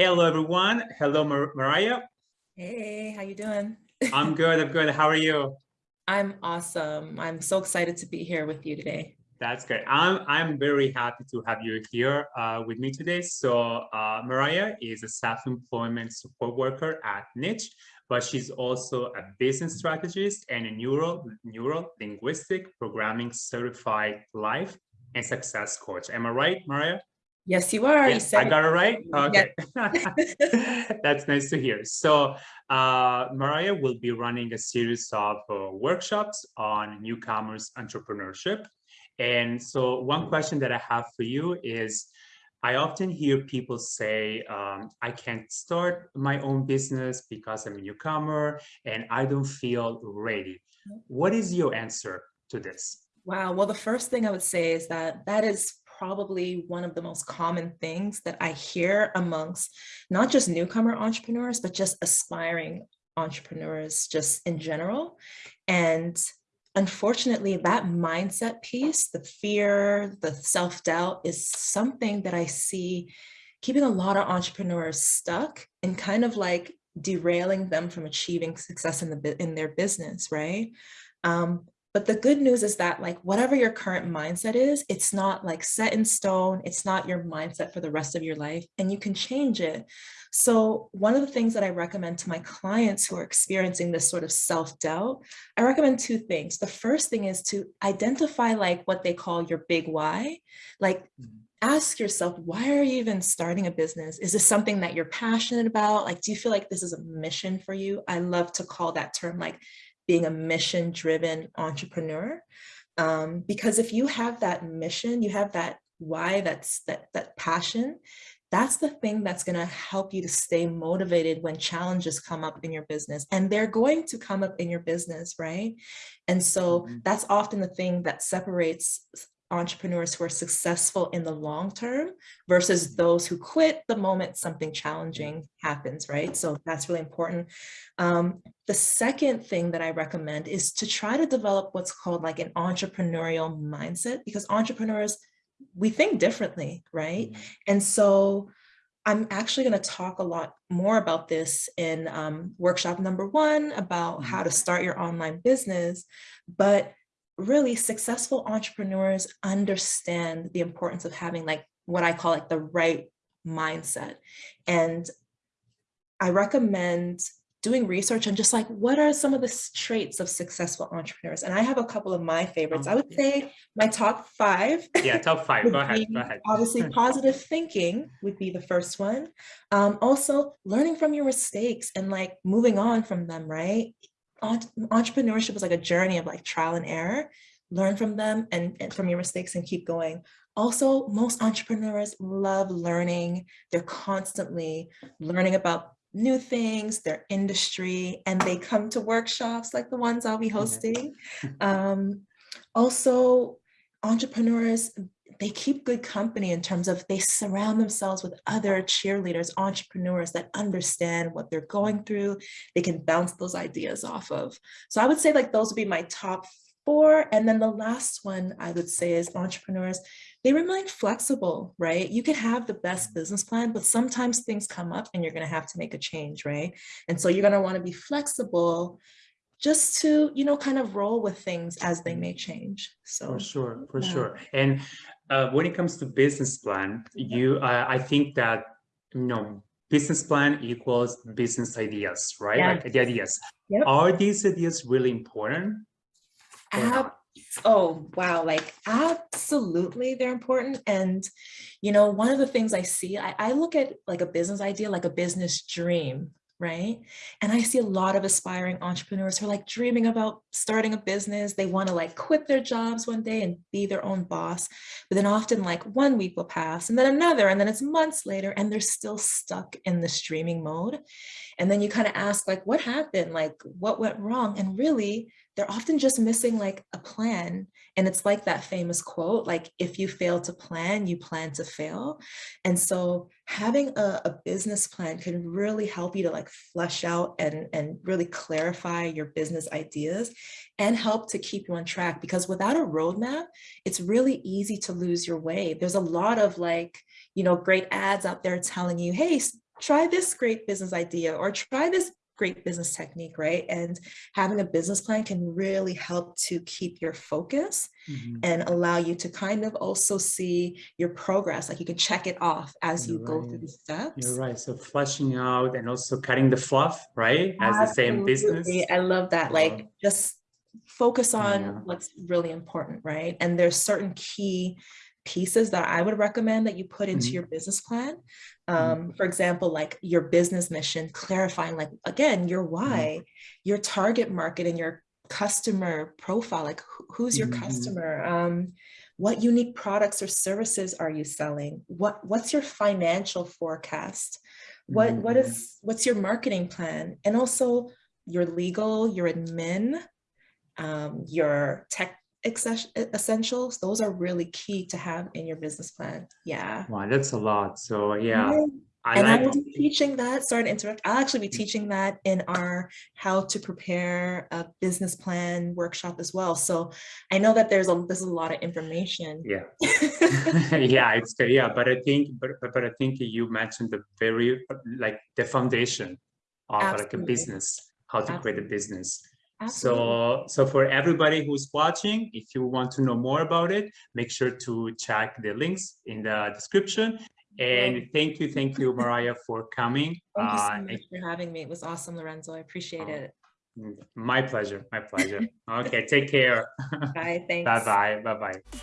Hello, everyone. Hello, Mar Mariah. Hey, how you doing? I'm good. I'm good. How are you? I'm awesome. I'm so excited to be here with you today. That's great. I'm I'm very happy to have you here uh, with me today. So uh, Mariah is a self-employment support worker at Niche, but she's also a business strategist and a neural neuro linguistic programming certified life and success coach. Am I right, Mariah? Yes, you are. Yes, you I got it right. Okay, yes. that's nice to hear. So uh, Mariah will be running a series of uh, workshops on newcomers entrepreneurship and so one question that I have for you is, I often hear people say, um, I can't start my own business because I'm a newcomer and I don't feel ready. What is your answer to this? Wow. Well, the first thing I would say is that that is probably one of the most common things that I hear amongst not just newcomer entrepreneurs, but just aspiring entrepreneurs just in general. And unfortunately, that mindset piece, the fear, the self-doubt is something that I see keeping a lot of entrepreneurs stuck and kind of like derailing them from achieving success in the in their business, right? Um, but the good news is that like whatever your current mindset is, it's not like set in stone. It's not your mindset for the rest of your life and you can change it. So one of the things that I recommend to my clients who are experiencing this sort of self-doubt, I recommend two things. The first thing is to identify like what they call your big why. Like mm-hmm. ask yourself, why are you even starting a business? Is this something that you're passionate about? Like, do you feel like this is a mission for you? I love to call that term like being a mission driven entrepreneur. Um, because if you have that mission, you have that why, that's that, that passion, that's the thing that's going to help you to stay motivated when challenges come up in your business and they're going to come up in your business right and so mm -hmm. that's often the thing that separates entrepreneurs who are successful in the long term versus those who quit the moment something challenging happens, right? So that's really important. Um, the second thing that I recommend is to try to develop what's called like an entrepreneurial mindset because entrepreneurs, we think differently, right? Mm -hmm. And so I'm actually going to talk a lot more about this in um, workshop number one about how to start your online business. But really successful entrepreneurs understand the importance of having like what I call like the right mindset. And I recommend doing research on just like what are some of the traits of successful entrepreneurs? And i have a couple of my favorites. I would oh, say my top five yeah top five. go ahead. go ahead. obviously positive thinking would be the first one. Um, also learning from your mistakes and like moving on from them right entrepreneurship is like a journey of like trial and error. Learn from them and, and, from your mistakes and keep going. Also most entrepreneurs love learning. They're constantly learning about new things their industry and they come to workshops like the ones i'll be hosting. Um, also entrepreneurs they keep good company in terms of they surround themselves with other cheerleaders, entrepreneurs that understand what they're going through. They can bounce those ideas off of. So I would say like those would be my top four. And then the last one I would say is entrepreneurs, they remain flexible, right? You can have the best business plan, but sometimes things come up and you're gonna have to make a change, right? And so you're gonna wanna be flexible just to, you know, kind of roll with things as they may change. So for sure, for yeah. sure. And uh, when it comes to business plan, you, uh, I think that, you know, business plan equals business ideas, right? Yeah. Like the ideas. Yep. Are these ideas really important? Ab oh, wow. Like absolutely they're important. And, you know, one of the things I see, I, I look at like a business idea, like a business dream, right? And I see a lot of aspiring entrepreneurs who are like dreaming about starting a business. They want to like quit their jobs one day and be their own boss. But then often like one week will pass and then another, and then it's months later and they're still stuck in the streaming mode. And then you kind of ask like, what happened? Like what went wrong? And really they're often just missing like a plan. And it's like that famous quote, like if you fail to plan, you plan to fail. And so having a, a business plan can really help you to like flesh out and, and really clarify your business ideas and help to keep you on track because without a roadmap, it's really easy to lose your way. There's a lot of like, you know, great ads out there telling you, hey, try this great business idea or try this great business technique, right? And having a business plan can really help to keep your focus Mhm. and allow you to kind of also see your progress. Like you can check it off as you You're go through the steps. You're right. So fleshing out and also cutting the fluff, right? As the same business. I love that. Wow. Like just focus on Yeah. what's really important, right? And there's certain key pieces that I would recommend that you put into Mhm. your business plan. Mhm. Um, for example, like your business mission, clarifying like, again, your Mm-hmm. why, your target market and your customer profile, like who- who's your Mhm. customer? Um, what unique products or services are you selling? What, what's your financial forecast? What, what is, what's your marketing plan? And also your legal, your admin, um, your tech essentials, those are really key to have in your business plan. Yeah. Wow, that's a lot. So yeah, Yeah. I And I like. will be teaching that, sorry to interrupt, I'll actually be mm-hmm. teaching that in our how to prepare a business plan workshop as well. So I know that there's a, there's a lot of information. Yeah. yeah, it's good. Yeah, but I think, but but, but I think you mentioned the very like the foundation of like a business, how to create a business. Absolutely. So, so for everybody who's watching, if you want to know more about it, make sure to check the links in the description. And thank you, thank you, Mariah, for coming. Thank you so Uh, much for having me. It was awesome, Lorenzo. I appreciate Oh, it. My pleasure, my pleasure. Okay, take care. Bye, thanks. Bye bye, bye bye.